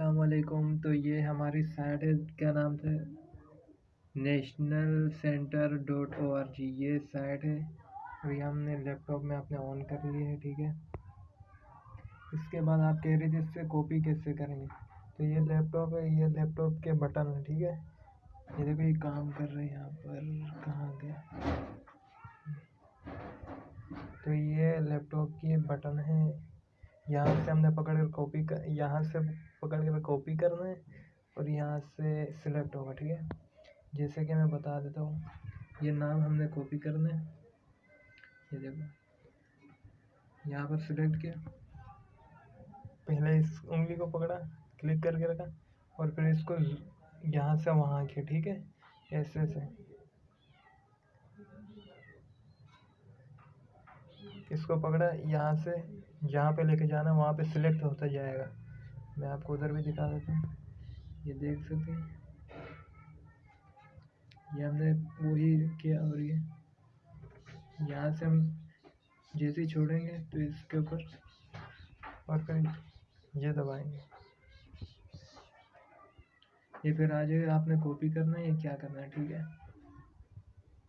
السلام علیکم۔ تو یہ ہماری سائٹ ہے، کیا نام سے national center dot O R G یہ سائٹ ہے۔ ابھی ہم نے لیپ ٹاپ میں اپنے آن کر لی ہے ٹھیک ہے؟ اس کے بعد آپ کہہ رہے تھے اس سے کاپی کیسے کریں گے؟ تو یہ لیپ ٹاپ ہے، یہ لیپ ٹاپ کے بٹن ہے ٹھیک ہے؟ یہ دیکھو، یہ کام کر رہے ہیں یہاں پر۔ کہاں گیا؟ تو یہ لیپ ٹاپ کی بٹن ہے یہاں سے ہم نے پکڑ کر کاپی یہاں سے پکڑ کر کاپی کرنا ہے اور یہاں سے سلیکٹ ہوگا، ٹھیک ہے؟ جیسے کہ میں بتا دیتا ہوں، یہ نام ہم نے کاپی کرنا ہے۔ یہ دیکھو، یہاں پر سلیکٹ کیا۔ پہلے اس انگلی کو پکڑا کلک کر کے رکھا اور پھر اس کو یہاں سے وہاں کیا، ٹھیک ہے؟ ایسے سے۔ اس کو پکڑا، یہاں سے جہاں پہ لے کے جانا وہاں پہ سلیکٹ ہوتا جائے گا۔ میں آپ کو ادھر بھی دکھا دیتا ہوں۔ یہ دیکھ سکتے ہیں۔ یہ ہم نے وہی کیا اور یہ۔ یہاں سے ہم جیسے ہی چھوڑیں گے تو اس کے اوپر اور پھر یہ دبائیں گے۔ یہ پھر آ جائے، آپ نے کاپی کرنا ہے یا کیا کرنا ہے؟ ٹھیک ہے۔